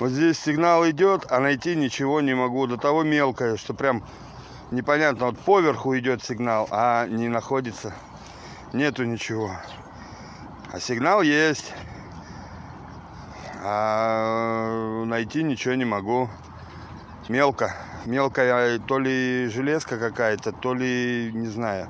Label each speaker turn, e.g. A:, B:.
A: Вот здесь сигнал идет, а найти ничего не могу. До того мелкое, что прям непонятно. Вот поверху идет сигнал, а не находится. Нету ничего. А сигнал есть. А э, найти ничего не могу. Мелко. Мелкая то ли железка какая-то, то ли, не знаю.